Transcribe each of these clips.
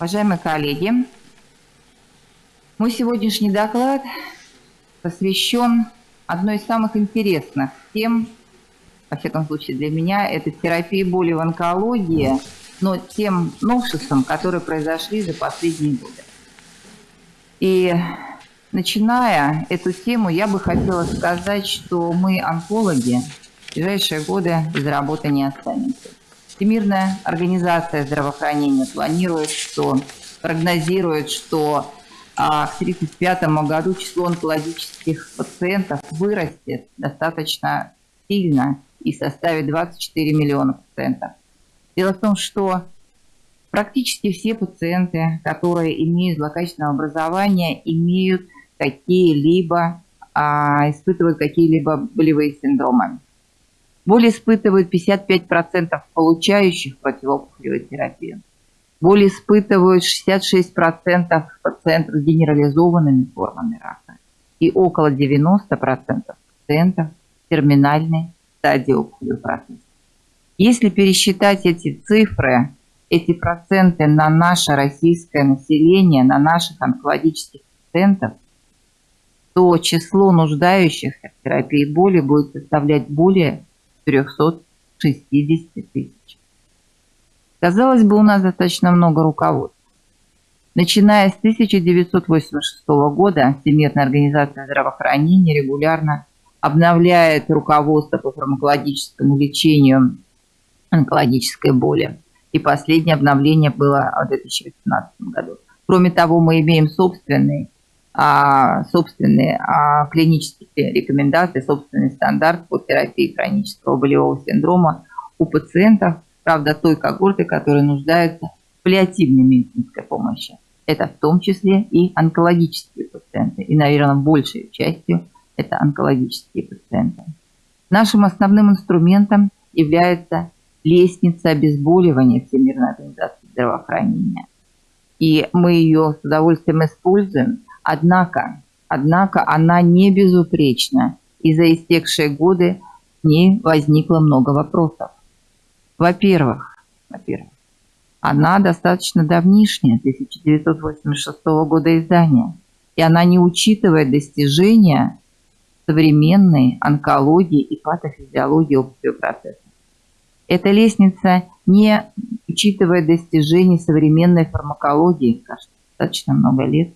Уважаемые коллеги, мой сегодняшний доклад посвящен одной из самых интересных тем, во всяком случае для меня, это терапия боли в онкологии, но тем новшествам, которые произошли за последние годы. И начиная эту тему, я бы хотела сказать, что мы, онкологи, в ближайшие годы без работы не останемся. Всемирная организация здравоохранения планирует, что прогнозирует, что а, к 1935 году число онкологических пациентов вырастет достаточно сильно и составит 24 миллиона пациентов. Дело в том, что практически все пациенты, которые имеют злокачественное образование, имеют какие-либо, а, испытывают какие-либо болевые синдромы. Боль испытывают 55% получающих противоопухолевую терапию. Боль испытывают 66% пациентов с генерализованными формами рака и около 90% пациентов терминальной стадии опухолевого процесса. Если пересчитать эти цифры, эти проценты на наше российское население, на наших онкологических пациентов, то число нуждающихся в терапии боли будет составлять более 360 тысяч. Казалось бы, у нас достаточно много руководств. Начиная с 1986 года Всемирная организация здравоохранения регулярно обновляет руководство по фармакологическому лечению онкологической боли. И последнее обновление было в 2018 году. Кроме того, мы имеем собственный собственные а, клинические рекомендации, собственный стандарт по терапии хронического болевого синдрома у пациентов, правда, той когорты, которые нуждаются в паллиативной медицинской помощи. Это в том числе и онкологические пациенты. И, наверное, большей частью это онкологические пациенты. Нашим основным инструментом является лестница обезболивания Всемирной организации здравоохранения. И мы ее с удовольствием используем – Однако, однако она не безупречна, и за истекшие годы в ней возникло много вопросов. Во-первых, во-первых, она достаточно давнишняя, 1986 года издания, и она не учитывает достижения современной онкологии и патофизиологии общего процесса. Эта лестница не учитывает достижений современной фармакологии, кажется, достаточно много лет,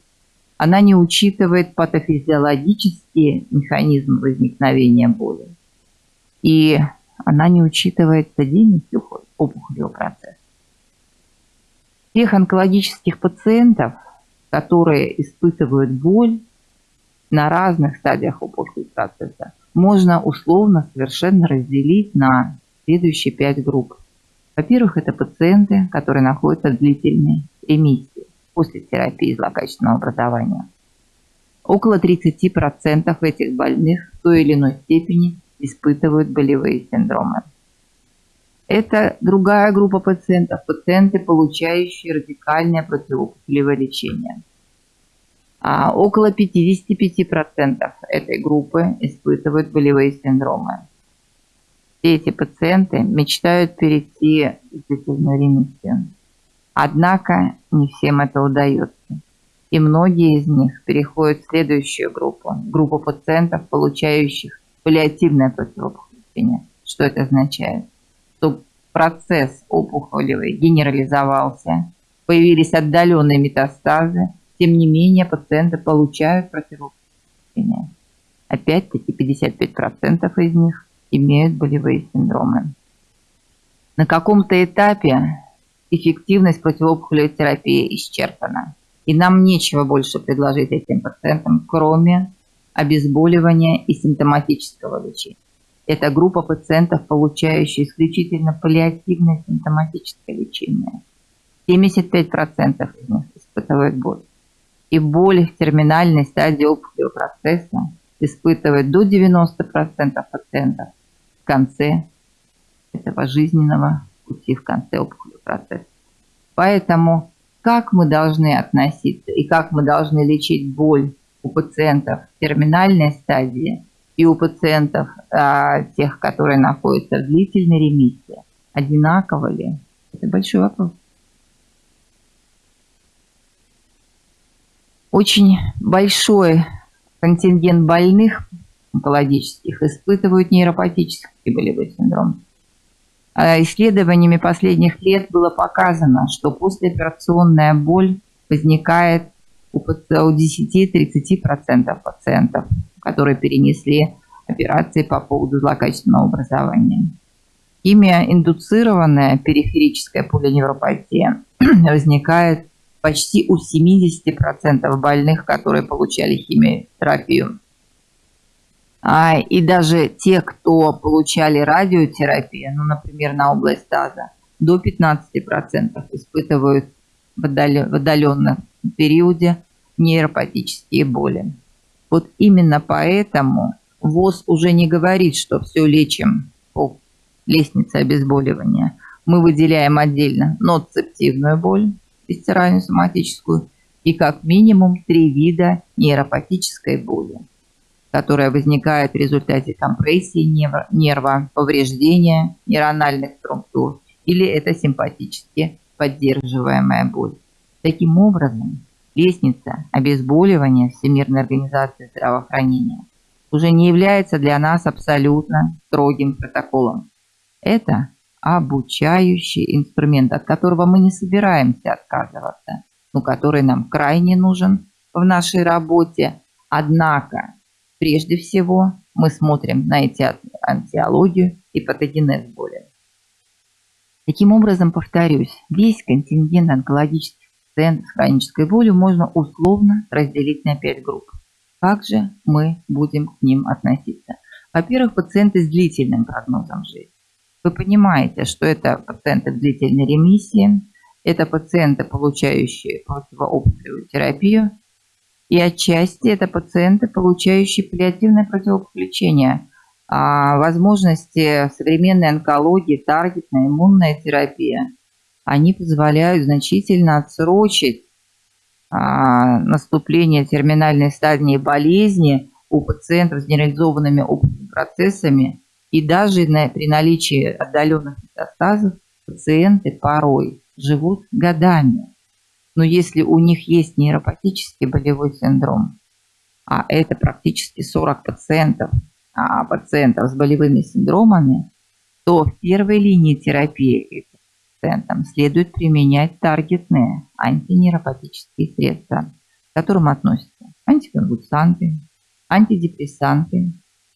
она не учитывает патофизиологические механизмы возникновения боли. И она не учитывает стадийность опухолевого процесса. Тех онкологических пациентов, которые испытывают боль на разных стадиях опухолевого процесса, можно условно совершенно разделить на следующие пять групп. Во-первых, это пациенты, которые находятся в длительной ремиссии после терапии злокачественного образования. Около 30% этих больных в той или иной степени испытывают болевые синдромы. Это другая группа пациентов, пациенты, получающие радикальное противоопухолевое лечение. А около 55% этой группы испытывают болевые синдромы. Все эти пациенты мечтают перейти в длительную ремиссию. Однако не всем это удается. И многие из них переходят в следующую группу, группу пациентов, получающих паллиативное противоопухоление. Что это означает? Что процесс опухолевый генерализовался, появились отдаленные метастазы, тем не менее пациенты получают противоопухоление. Опять-таки 55% из них имеют болевые синдромы. На каком-то этапе эффективность противоопухолевой терапии исчерпана. И нам нечего больше предложить этим пациентам, кроме обезболивания и симптоматического лечения. Это группа пациентов, получающих исключительно паллиативное симптоматическое лечение. 75% из них испытывают боль. И боль в терминальной стадии опухолевого процесса испытывает до 90% пациентов в конце этого жизненного пути, в конце опухолевого процесс. Поэтому как мы должны относиться и как мы должны лечить боль у пациентов в терминальной стадии и у пациентов, а, тех, которые находятся в длительной ремиссии, одинаково ли? Это большой вопрос. Очень большой контингент больных онкологических испытывают нейропатический болевой синдром. А исследованиями последних лет было показано, что послеоперационная боль возникает у 10-30% пациентов, которые перенесли операции по поводу злокачественного образования. Химия-индуцированная периферическая полиневропатия возникает почти у 70% больных, которые получали химиотерапию. А, и даже те, кто получали радиотерапию, ну, например, на область таза, до 15% испытывают в отдаленном периоде нейропатические боли. Вот именно поэтому ВОЗ уже не говорит, что все лечим по лестнице обезболивания. Мы выделяем отдельно ноцептивную боль, висцеральную соматическую, и как минимум три вида нейропатической боли которая возникает в результате компрессии нерва, повреждения нейрональных структур, или это симпатически поддерживаемая боль. Таким образом, лестница обезболивания Всемирной организации здравоохранения уже не является для нас абсолютно строгим протоколом. Это обучающий инструмент, от которого мы не собираемся отказываться, но который нам крайне нужен в нашей работе. Однако Прежде всего, мы смотрим на эти антиологию и патогенез боли. Таким образом, повторюсь, весь контингент онкологических пациентов с хронической болью можно условно разделить на 5 групп. Как же мы будем к ним относиться? Во-первых, пациенты с длительным прогнозом жизни. Вы понимаете, что это пациенты в длительной ремиссии, это пациенты, получающие противоопухолевую терапию, и отчасти это пациенты, получающие паллиативное противолечение. А возможности современной онкологии, таргетная иммунная терапия, они позволяют значительно отсрочить а, наступление терминальной стадии болезни у пациентов с генерализованными опытными процессами. И даже при наличии отдаленных метастазов пациенты порой живут годами. Но если у них есть нейропатический болевой синдром, а это практически 40 пациентов, а пациентов с болевыми синдромами, то в первой линии терапии пациентам следует применять таргетные антинейропатические средства, к которым относятся антиконвульсанты, антидепрессанты.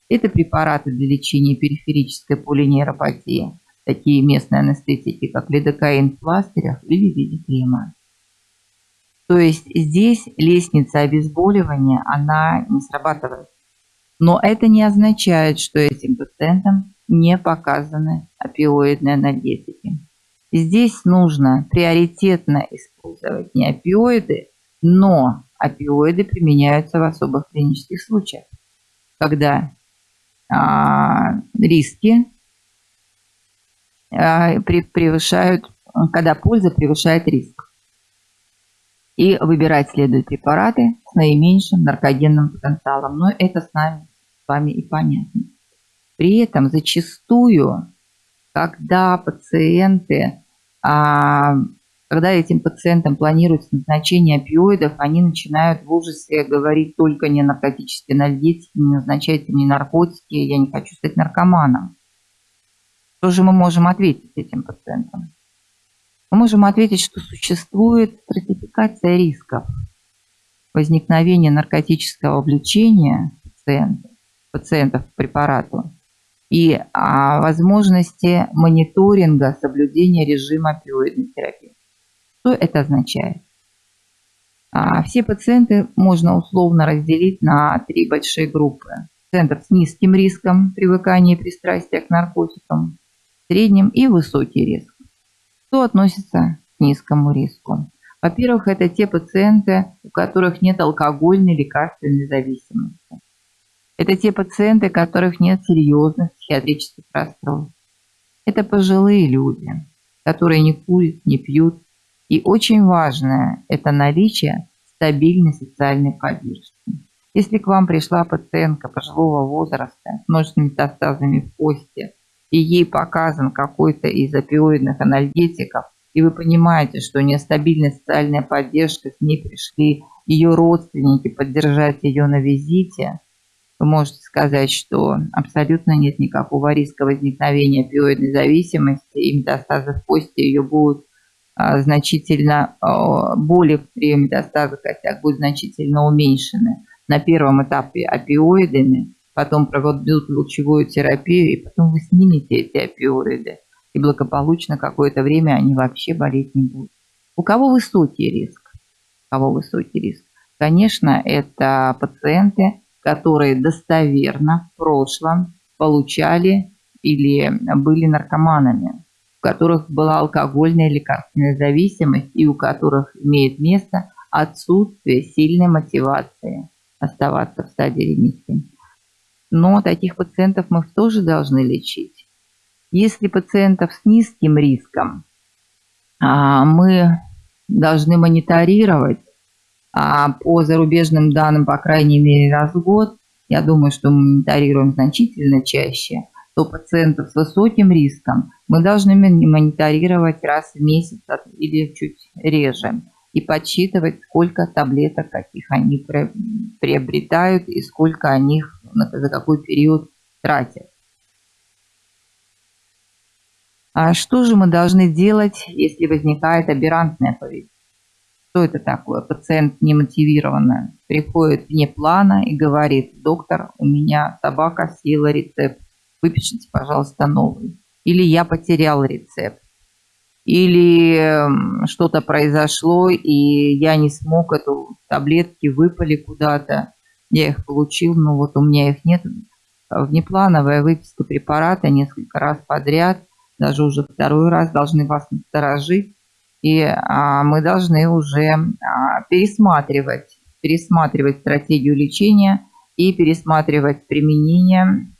Это препараты для лечения периферической полинейропатии, такие местные анестетики, как лидокаин в пластырях или в виде крема. То есть здесь лестница обезболивания, она не срабатывает. Но это не означает, что этим пациентам не показаны опиоидные анальгетики. Здесь нужно приоритетно использовать не опиоиды, но опиоиды применяются в особых клинических случаях, когда а, риски а, превышают, когда польза превышает риск. И выбирать следует препараты с наименьшим наркогенным потенциалом. Но это с нами с вами и понятно. При этом зачастую, когда пациенты, а, когда этим пациентам планируется назначение опиоидов, они начинают в ужасе говорить только не наркотические анальгетики, не назначайте мне наркотики, я не хочу стать наркоманом. Что же мы можем ответить этим пациентам? Мы можем ответить, что существует стратификация рисков возникновения наркотического влечения пациентов, пациентов к препарату и а, возможности мониторинга соблюдения режима опиоидной терапии. Что это означает? А, все пациенты можно условно разделить на три большие группы. Пациентов с низким риском привыкания и пристрастия к наркотикам, средним и высокий риск. Кто относится к низкому риску? Во-первых, это те пациенты, у которых нет алкогольной лекарственной зависимости. Это те пациенты, у которых нет серьезных психиатрических расстройств. Это пожилые люди, которые не курят, не пьют. И очень важное – это наличие стабильной социальной поддержки. Если к вам пришла пациентка пожилого возраста с множественными метастазами в кости, и ей показан какой-то из опиоидных анальгетиков, и вы понимаете, что нестабильная социальная поддержка, к ней пришли ее родственники поддержать ее на визите, вы можете сказать, что абсолютно нет никакого риска возникновения опиоидной зависимости, и метастазы в кости ее будут а, значительно, а, боли при метастазах костях будут значительно уменьшены. На первом этапе опиоидами, потом проведут лучевую терапию, и потом вы снимете эти опиоиды, и благополучно какое-то время они вообще болеть не будут. У кого высокий риск? У кого высокий риск? Конечно, это пациенты, которые достоверно в прошлом получали или были наркоманами, у которых была алкогольная лекарственная зависимость и у которых имеет место отсутствие сильной мотивации оставаться в стадии ремиссии. Но таких пациентов мы тоже должны лечить. Если пациентов с низким риском а, мы должны мониторировать а по зарубежным данным, по крайней мере, раз в год, я думаю, что мы мониторируем значительно чаще, то пациентов с высоким риском мы должны мониторировать раз в месяц или чуть реже и подсчитывать, сколько таблеток каких они приобретают и сколько они за какой период тратят. А что же мы должны делать, если возникает аберрантное поведение? Что это такое? Пациент немотивированно приходит вне плана и говорит, доктор, у меня собака съела рецепт, выпишите, пожалуйста, новый. Или я потерял рецепт. Или эм, что-то произошло, и я не смог эту таблетки, выпали куда-то. Я их получил, но вот у меня их нет. Внеплановая выписка препарата несколько раз подряд, даже уже второй раз должны вас насторожить и а, мы должны уже а, пересматривать, пересматривать стратегию лечения и пересматривать применение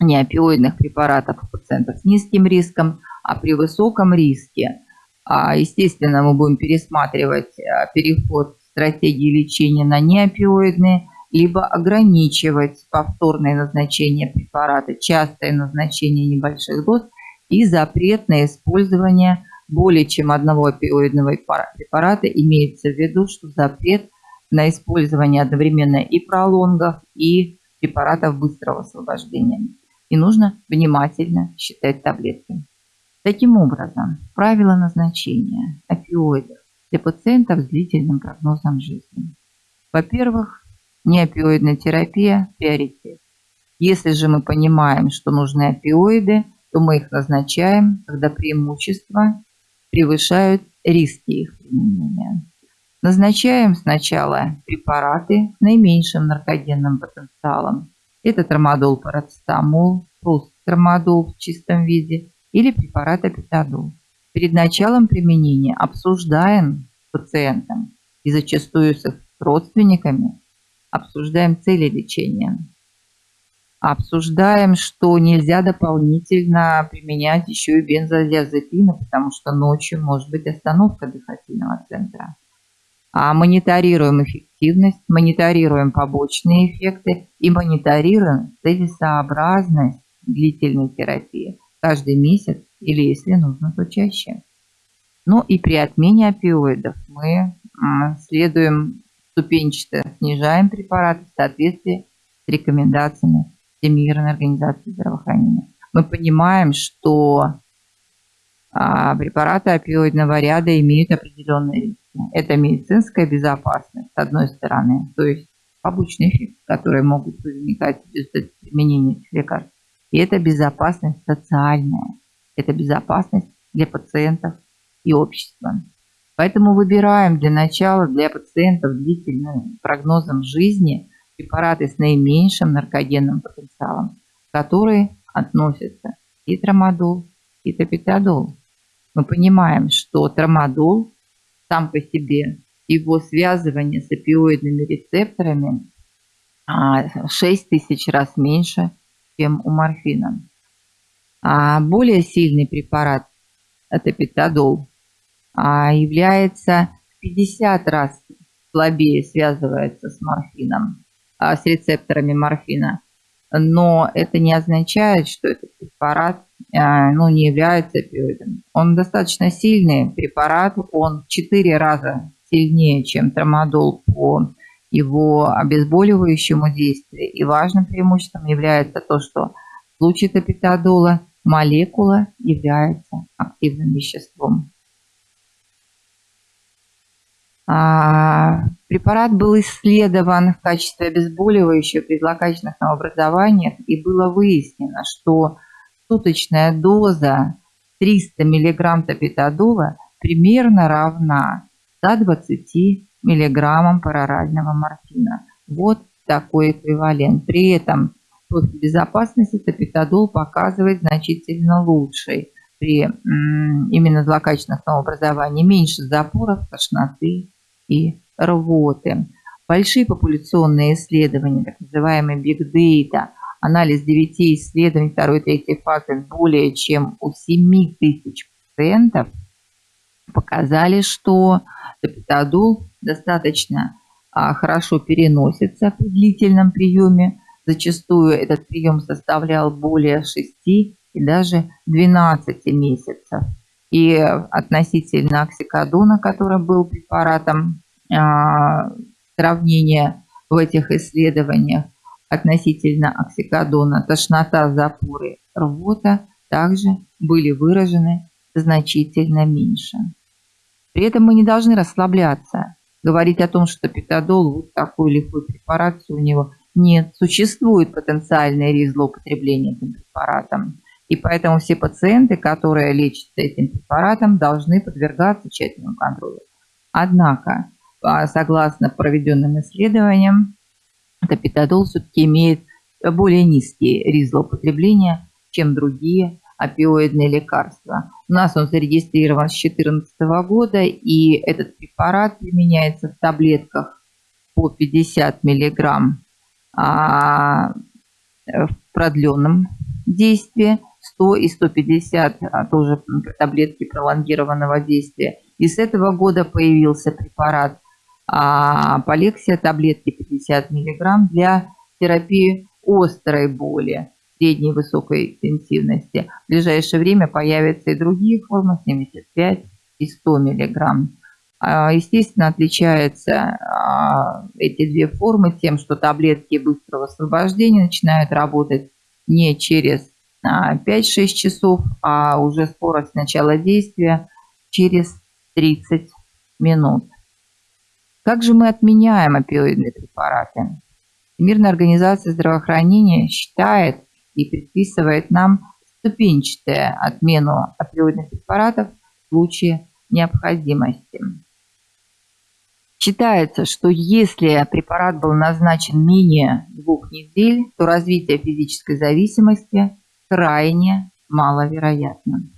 неопиоидных препаратов у пациентов с низким риском, а при высоком риске, а, естественно, мы будем пересматривать переход стратегии лечения на неопиоидные, либо ограничивать повторное назначение препарата, частое назначение небольших доз и запрет на использование более чем одного опиоидного препарата, имеется в виду, что запрет на использование одновременно и пролонгов, и препаратов быстрого освобождения. И нужно внимательно считать таблетки. Таким образом, правила назначения опиоидов для пациентов с длительным прогнозом жизни. Во-первых, неопиоидная терапия – приоритет. Если же мы понимаем, что нужны опиоиды, то мы их назначаем, когда преимущества превышают риски их применения. Назначаем сначала препараты с наименьшим наркогенным потенциалом. Это трамадол, парацетамол, просто трамадол в чистом виде или препарат апитадол. Перед началом применения обсуждаем с пациентом и зачастую с их родственниками обсуждаем цели лечения обсуждаем, что нельзя дополнительно применять еще и бензодиазепины, потому что ночью может быть остановка дыхательного центра. А мониторируем эффективность, мониторируем побочные эффекты и мониторируем целесообразность длительной терапии каждый месяц или, если нужно, то чаще. Ну и при отмене опиоидов мы следуем ступенчато, снижаем препараты в соответствии с рекомендациями Всемирной организации здравоохранения. Мы понимаем, что а, препараты опиоидного ряда имеют определенные риски. Это медицинская безопасность, с одной стороны, то есть побочные эффекты, которые могут возникать без применения этих лекарств. И это безопасность социальная, это безопасность для пациентов и общества. Поэтому выбираем для начала для пациентов длительным прогнозом жизни препараты с наименьшим наркогенным потенциалом, которые относятся и трамадол, и топитадол. Мы понимаем, что трамадол сам по себе, его связывание с опиоидными рецепторами 6 а, тысяч раз меньше, чем у морфина. А более сильный препарат, это петадол, является 50 раз слабее связывается с морфином. А, с рецепторами морфина. Но это не означает, что этот препарат а, ну, не является опиоидом. Он достаточно сильный препарат, он в 4 раза сильнее, чем трамадол по его обезболивающему действию. И важным преимуществом является то, что в случае топитодола молекула является активным веществом. А, препарат был исследован в качестве обезболивающего при злокачественных новообразованиях и было выяснено, что суточная доза 300 мг топитодола примерно равна 120 мг парорального морфина. Вот такой эквивалент. При этом профиль безопасности топитодол показывает значительно лучший при именно злокачественных новообразований, меньше запоров, тошноты и рвоты. Большие популяционные исследования, так называемые Big Data, анализ 9 исследований второй и третьей фазы более чем у 7 тысяч пациентов показали, что топитодол достаточно а, хорошо переносится при длительном приеме. Зачастую этот прием составлял более 6 и даже 12 месяцев. И относительно оксикодона, который был препаратом а, сравнения в этих исследованиях, относительно оксикодона, тошнота, запоры, рвота также были выражены значительно меньше. При этом мы не должны расслабляться, говорить о том, что питодол вот такой лихой препарат у него нет. Существует потенциальный риск злоупотребления этим препаратом. И поэтому все пациенты, которые лечатся этим препаратом, должны подвергаться тщательному контролю. Однако, а, согласно проведенным исследованиям, топитодол все-таки имеет более низкий риск злоупотребления, чем другие опиоидные лекарства. У нас он зарегистрирован с 2014 года, и этот препарат применяется в таблетках по 50 миллиграмм а, в продленном действии, 100 и 150 а, тоже таблетки пролонгированного действия. И с этого года появился препарат а, полексия, таблетки 50 миллиграмм для терапии острой боли средней высокой интенсивности. В ближайшее время появятся и другие формы, 75 и 100 мг. А, естественно, отличаются а, эти две формы тем, что таблетки быстрого освобождения начинают работать не через 5-6 а, часов, а уже скорость начала действия через 30 минут. Как же мы отменяем опиоидные препараты? Всемирная организация здравоохранения считает, и предписывает нам ступенчатую отмену опиоидных препаратов в случае необходимости. Считается, что если препарат был назначен менее двух недель, то развитие физической зависимости крайне маловероятно.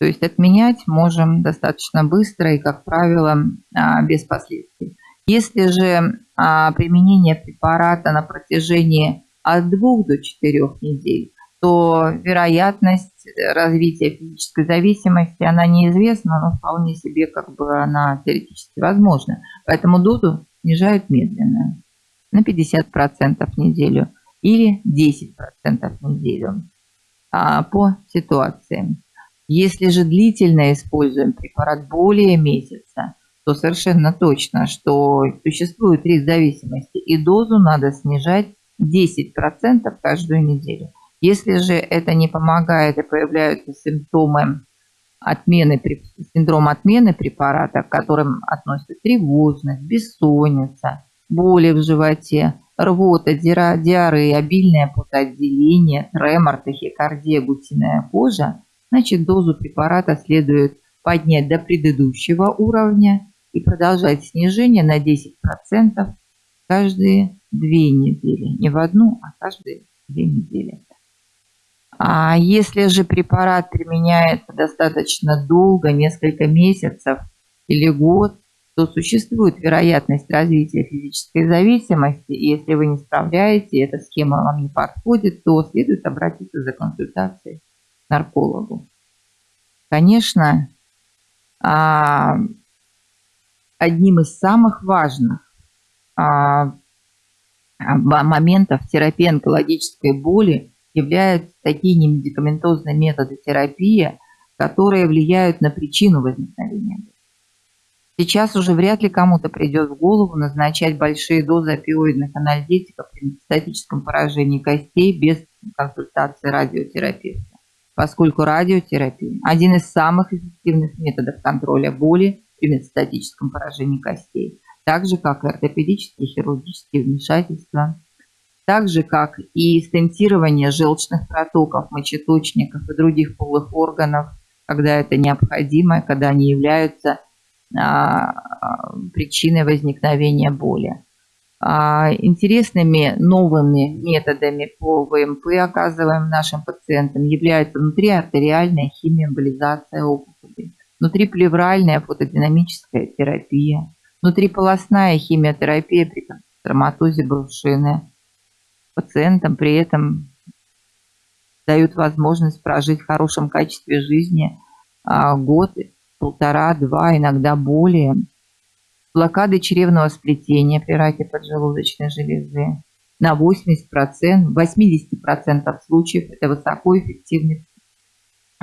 То есть отменять можем достаточно быстро и, как правило, а, без последствий. Если же а, применение препарата на протяжении от двух до четырех недель, то вероятность развития физической зависимости, она неизвестна, но вполне себе как бы она теоретически возможна. Поэтому дозу снижают медленно, на 50% в неделю или 10% в неделю а, по ситуации. Если же длительно используем препарат более месяца, то совершенно точно, что существует риск зависимости, и дозу надо снижать 10% каждую неделю. Если же это не помогает и появляются симптомы отмены, синдром отмены препарата, к которым относятся тревожность, бессонница, боли в животе, рвота, диарея, обильное потоотделение, тремор, тахикардия, гусиная кожа, значит дозу препарата следует поднять до предыдущего уровня и продолжать снижение на 10% каждые две недели. Не в одну, а каждые две недели. А если же препарат применяется достаточно долго, несколько месяцев или год, то существует вероятность развития физической зависимости, и если вы не справляете, эта схема вам не подходит, то следует обратиться за консультацией наркологу. Конечно, а, одним из самых важных а, моментов терапии онкологической боли являются такие немедикаментозные методы терапии, которые влияют на причину возникновения. Сейчас уже вряд ли кому-то придет в голову назначать большие дозы опиоидных анальгетиков при метастатическом поражении костей без консультации радиотерапевта, поскольку радиотерапия – один из самых эффективных методов контроля боли при метастатическом поражении костей, так же, как и ортопедические хирургические вмешательства, так же, как и стентирование желчных протоков, мочеточников и других полых органов, когда это необходимо, когда они являются а, причиной возникновения боли. А, интересными новыми методами по ВМП, оказываем нашим пациентам, является внутриартериальная химиоэмболизация опухоли, внутриплевральная фотодинамическая терапия, внутриполосная химиотерапия при травматозе брушины. Пациентам при этом дают возможность прожить в хорошем качестве жизни а, год полтора, два, иногда более. Блокады чревного сплетения при раке поджелудочной железы на 80%, 80% случаев это высокоэффективный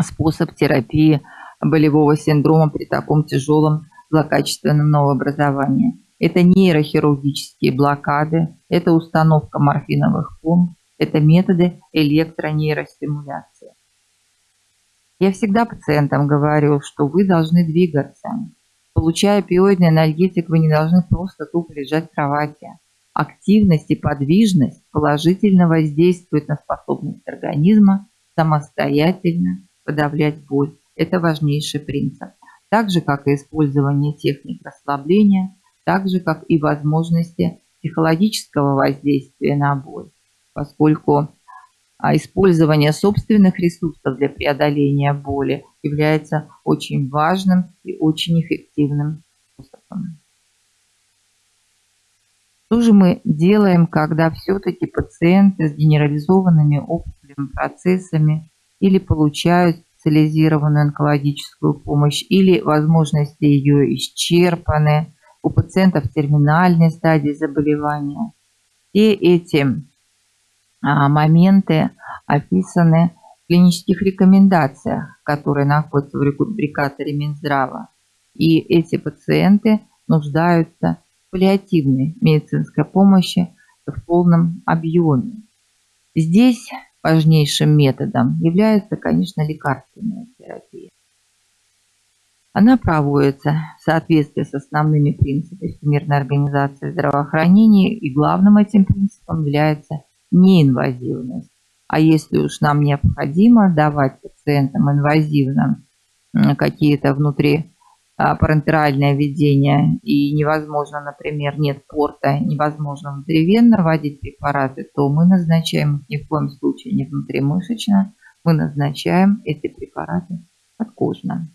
способ терапии болевого синдрома при таком тяжелом злокачественном новообразовании. Это нейрохирургические блокады, это установка морфиновых помп, это методы электронейростимуляции. Я всегда пациентам говорю, что вы должны двигаться. Получая опиоидный анальгетик, вы не должны просто тупо лежать в кровати. Активность и подвижность положительно воздействуют на способность организма самостоятельно подавлять боль. Это важнейший принцип. Так же, как и использование техник расслабления, так же, как и возможности психологического воздействия на боль, поскольку а использование собственных ресурсов для преодоления боли является очень важным и очень эффективным способом. Что же мы делаем, когда все-таки пациенты с генерализованными опухолевыми процессами или получают специализированную онкологическую помощь, или возможности ее исчерпаны, у пациентов терминальной стадии заболевания. Все эти моменты описаны в клинических рекомендациях, которые находятся в рубрикаторе Минздрава. И эти пациенты нуждаются в паллиативной медицинской помощи в полном объеме. Здесь важнейшим методом является, конечно, лекарственная терапия. Она проводится в соответствии с основными принципами Всемирной организации здравоохранения, и главным этим принципом является неинвазивность. А если уж нам необходимо давать пациентам инвазивно какие-то внутри а, парентеральное введение и невозможно, например, нет порта, невозможно внутривенно вводить препараты, то мы назначаем ни в коем случае не внутримышечно, мы назначаем эти препараты подкожно.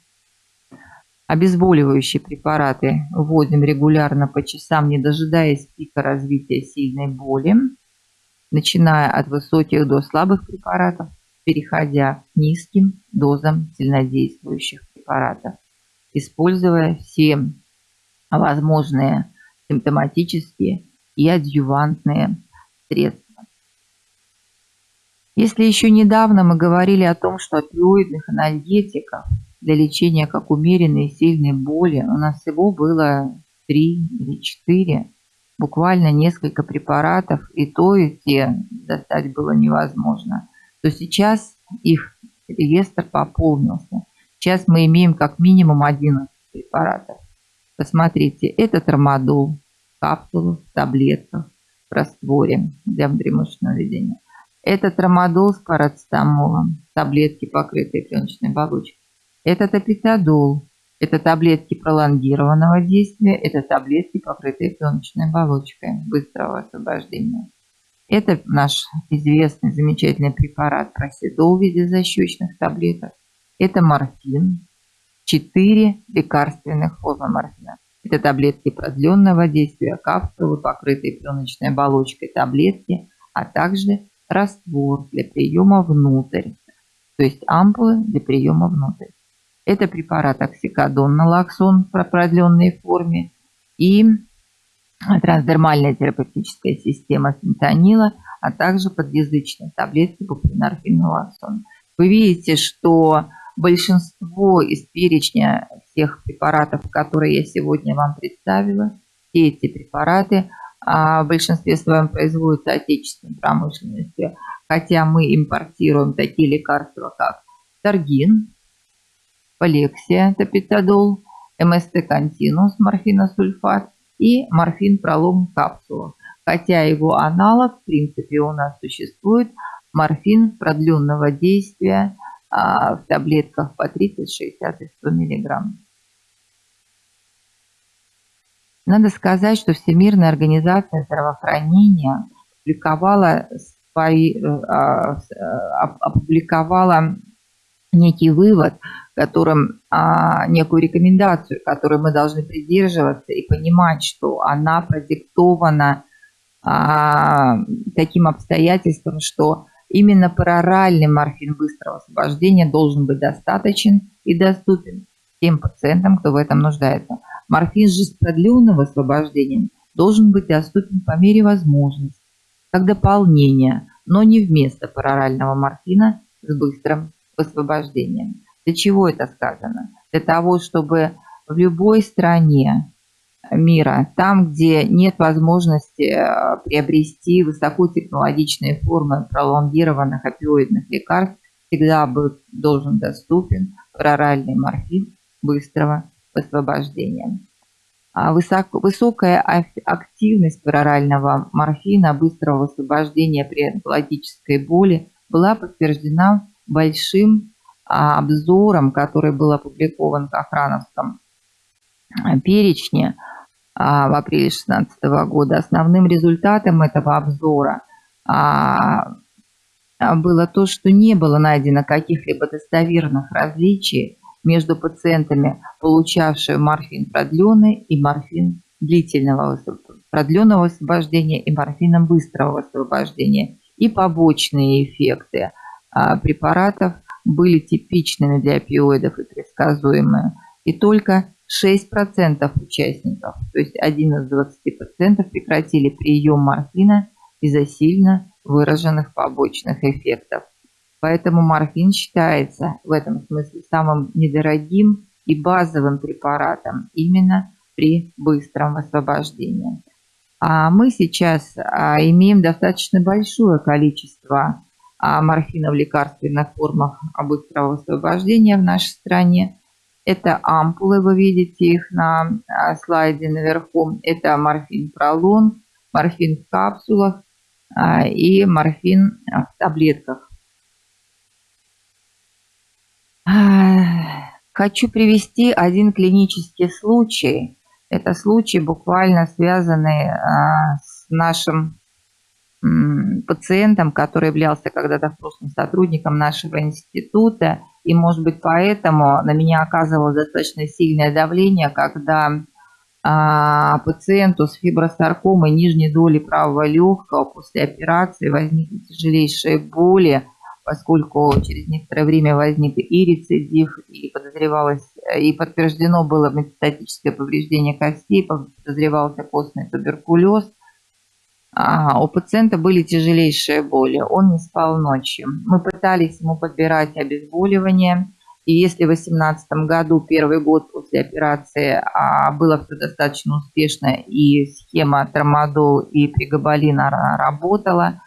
Обезболивающие препараты вводим регулярно по часам, не дожидаясь пика развития сильной боли начиная от высоких до слабых препаратов, переходя к низким дозам сильнодействующих препаратов, используя все возможные симптоматические и адъювантные средства. Если еще недавно мы говорили о том, что опиоидных анальгетиков для лечения как умеренной и сильной боли у нас всего было 3 или 4, буквально несколько препаратов, и то, и те достать было невозможно, то сейчас их реестр пополнился. Сейчас мы имеем как минимум 11 препаратов. Посмотрите, это трамадол, капсулы, таблетках, в растворе для внутримышечного введения. Это трамадол с парацетамолом, таблетки, покрытые пленочной оболочкой. Это топитодол, это таблетки пролонгированного действия, это таблетки, покрытые пленочной оболочкой быстрого освобождения. Это наш известный замечательный препарат проседол в виде защечных таблеток. Это морфин, 4 лекарственных формы морфина. Это таблетки продленного действия, капсулы, покрытые пленочной оболочкой таблетки, а также раствор для приема внутрь, то есть ампулы для приема внутрь. Это препарат оксикодон, налоксон в продленной форме и трансдермальная терапевтическая система фентанила, а также подъязычные таблетки бупринорфин налоксон. Вы видите, что большинство из перечня тех препаратов, которые я сегодня вам представила. Все эти препараты а, в большинстве своем производятся отечественной промышленностью, хотя мы импортируем такие лекарства, как Таргин, Полексия, Топитодол, МСТ Континус, морфиносульфат и морфин пролом капсула. Хотя его аналог, в принципе, у нас существует, морфин продленного действия а, в таблетках по 30, 60 и 100 миллиграмм. Надо сказать, что Всемирная организация здравоохранения опубликовала, свои, э, а, а, опубликовала некий вывод, которым а, некую рекомендацию, которой мы должны придерживаться и понимать, что она продиктована а, таким обстоятельством, что именно пароральный морфин быстрого освобождения должен быть достаточен и доступен тем пациентам, кто в этом нуждается. Морфин же с продленным освобождением должен быть доступен по мере возможности, как дополнение, но не вместо парорального морфина с быстрым освобождением. Для чего это сказано? Для того, чтобы в любой стране мира, там, где нет возможности э, приобрести высокотехнологичные формы пролонгированных опиоидных лекарств, всегда был должен доступен проральный морфин быстрого освобождения. А высоко, высокая активность прорального морфина быстрого освобождения при онкологической боли была подтверждена большим обзором, который был опубликован в Охрановском а, перечне а, в апреле 2016 года. Основным результатом этого обзора было то, что не было найдено каких-либо достоверных различий между пациентами, получавшими морфин продленный и морфин длительного продленного освобождения и морфином быстрого освобождения и побочные эффекты – а, препаратов были типичными для опиоидов и предсказуемые. И только 6% участников, то есть 1 из 20 пациентов прекратили прием морфина из-за сильно выраженных побочных эффектов. Поэтому морфин считается в этом смысле самым недорогим и базовым препаратом именно при быстром освобождении. А мы сейчас а, имеем достаточно большое количество морфина в лекарственных формах быстрого освобождения в нашей стране. Это ампулы, вы видите их на а, слайде наверху. Это морфин пролон, морфин в капсулах а, и морфин в таблетках. Хочу привести один клинический случай. Это случай, буквально связанный с нашим пациентом, который являлся когда-то в прошлом сотрудником нашего института. И, может быть, поэтому на меня оказывалось достаточно сильное давление, когда а, пациенту с фибросаркомой нижней доли правого легкого после операции возникли тяжелейшие боли, поскольку через некоторое время возник и рецидив, и подозревалось, и подтверждено было метастатическое повреждение костей, подозревался костный туберкулез. У пациента были тяжелейшие боли, он не спал ночью. Мы пытались ему подбирать обезболивание, и если в 2018 году, первый год после операции, а, было все достаточно успешно, и схема тормодол и пригабалина работала,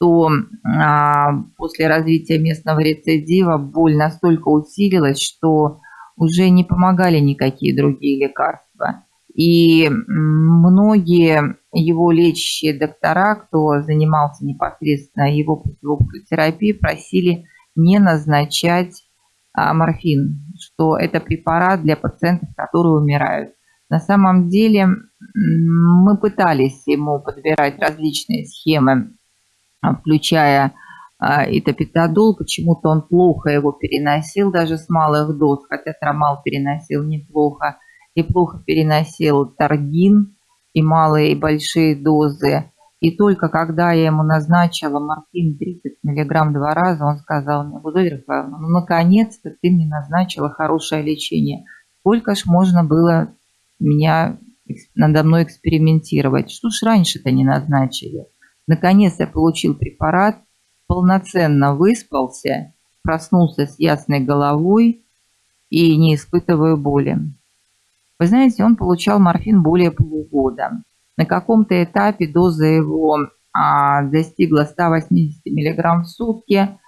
то а, после развития местного рецидива боль настолько усилилась, что уже не помогали никакие другие лекарства. И многие его лечащие доктора, кто занимался непосредственно его противопухолевой терапией, просили не назначать а, морфин, что это препарат для пациентов, которые умирают. На самом деле мы пытались ему подбирать различные схемы, а, включая а, итопитодол, почему-то он плохо его переносил даже с малых доз, хотя трамал переносил неплохо и плохо переносил таргин и малые и большие дозы. И только когда я ему назначила морфин 30 мг два раза, он сказал мне, Гузель ну наконец-то ты мне назначила хорошее лечение. Сколько ж можно было меня надо мной экспериментировать? Что ж раньше-то не назначили? Наконец я получил препарат, полноценно выспался, проснулся с ясной головой, и не испытываю боли. Вы знаете, он получал морфин более полугода. На каком-то этапе доза его а, достигла 180 мг в сутки.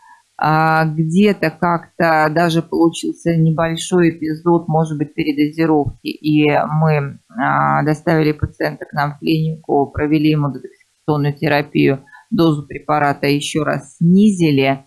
А, где-то как-то даже получился небольшой эпизод, может быть, передозировки. И мы а, доставили пациента к нам в клинику, провели ему детоксикационную терапию, дозу препарата еще раз снизили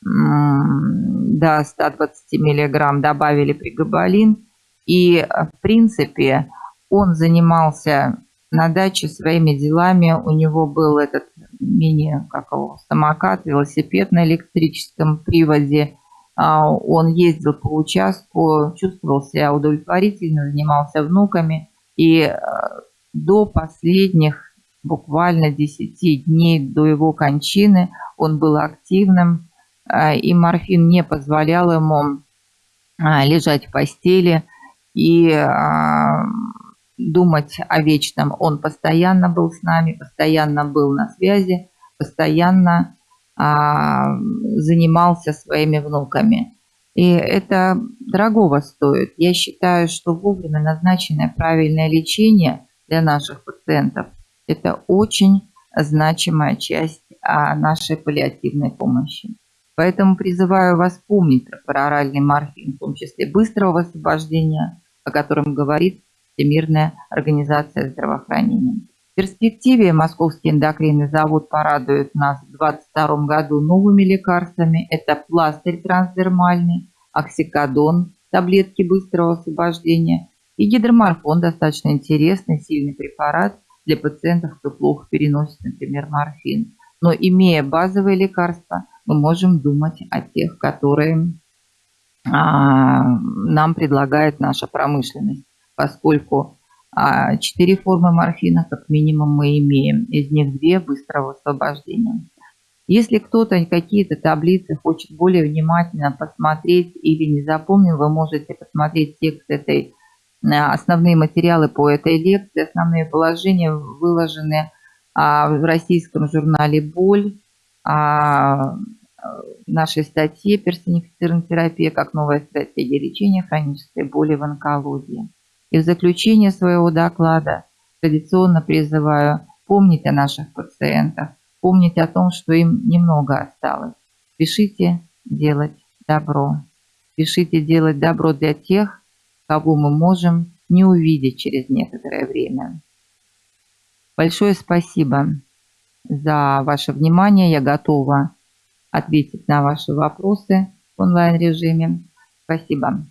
до 120 мг, добавили пригабалин. И, э, в принципе, он занимался на даче своими делами. У него был этот мини, как его, самокат, велосипед на электрическом приводе. А, он ездил по участку, чувствовал себя удовлетворительно, занимался внуками. И э, до последних буквально 10 дней до его кончины он был активным, э, и морфин не позволял ему лежать в постели, и а, думать о вечном. Он постоянно был с нами, постоянно был на связи, постоянно а, занимался своими внуками. И это дорогого стоит. Я считаю, что вовремя назначенное правильное лечение для наших пациентов – это очень значимая часть а, нашей паллиативной помощи. Поэтому призываю вас помнить про оральный морфин, в том числе быстрого освобождения, о котором говорит Всемирная организация здравоохранения. В перспективе Московский эндокринный завод порадует нас в 2022 году новыми лекарствами. Это пластырь трансдермальный, оксикодон, таблетки быстрого освобождения и гидроморфон, достаточно интересный, сильный препарат для пациентов, кто плохо переносит, например, морфин. Но имея базовые лекарства, мы можем думать о тех, которые нам предлагает наша промышленность, поскольку а, четыре формы морфина как минимум мы имеем, из них две быстрого освобождения. Если кто-то какие-то таблицы хочет более внимательно посмотреть или не запомнил, вы можете посмотреть текст этой, а, основные материалы по этой лекции, основные положения выложены в российском журнале «Боль», нашей статье «Персонифицированная терапия как новая стратегия лечения хронической боли в онкологии». И в заключение своего доклада традиционно призываю помнить о наших пациентах, помнить о том, что им немного осталось. Спешите делать добро. Спешите делать добро для тех, кого мы можем не увидеть через некоторое время. Большое спасибо за ваше внимание. Я готова ответить на ваши вопросы в онлайн-режиме. Спасибо.